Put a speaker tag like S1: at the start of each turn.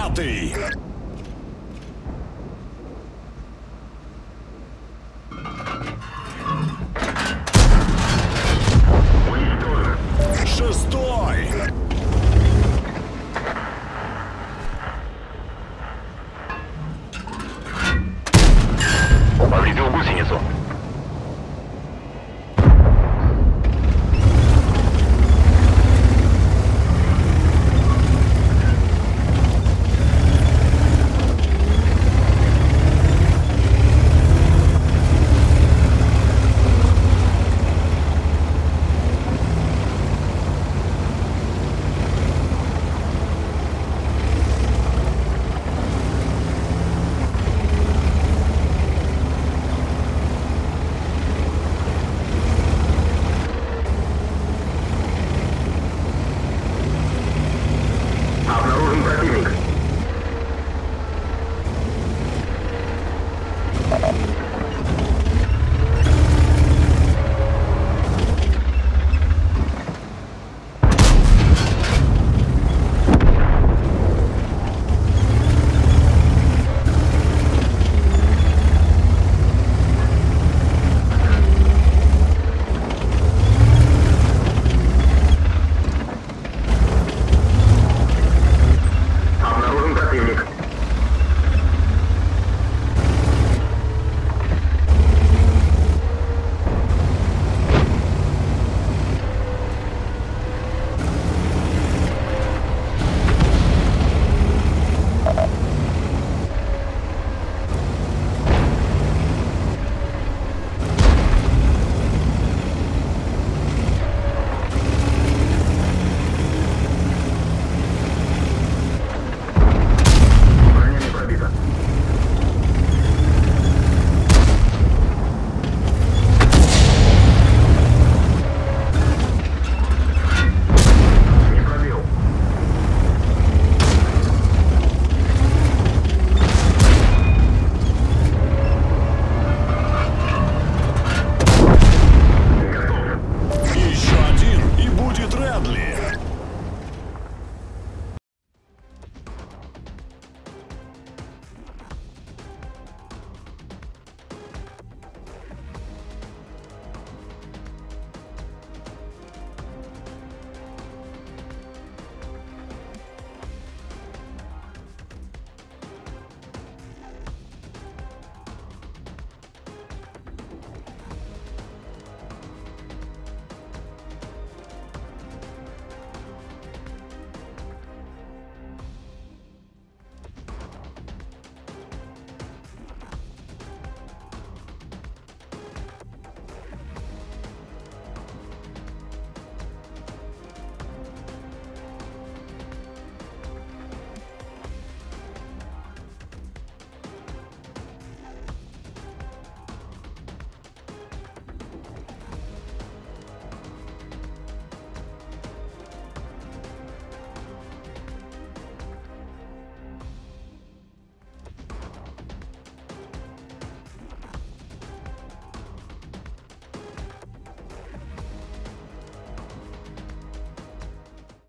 S1: пятый. Шестой.
S2: Повредил гусеницу.